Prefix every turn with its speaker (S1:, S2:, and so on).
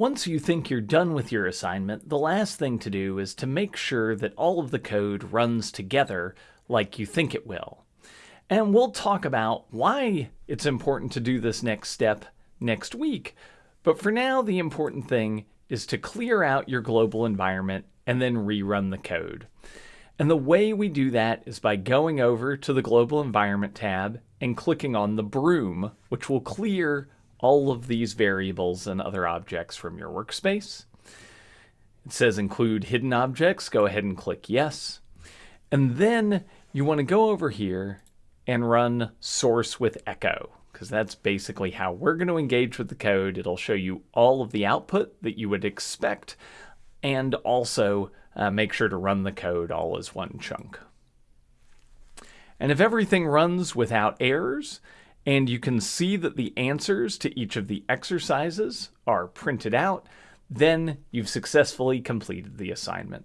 S1: Once you think you're done with your assignment, the last thing to do is to make sure that all of the code runs together like you think it will. And we'll talk about why it's important to do this next step next week. But for now, the important thing is to clear out your global environment and then rerun the code. And the way we do that is by going over to the Global Environment tab and clicking on the broom, which will clear all of these variables and other objects from your workspace. It says include hidden objects. Go ahead and click yes. And then you want to go over here and run source with echo because that's basically how we're going to engage with the code. It'll show you all of the output that you would expect and also uh, make sure to run the code all as one chunk. And if everything runs without errors, and you can see that the answers to each of the exercises are printed out, then you've successfully completed the assignment.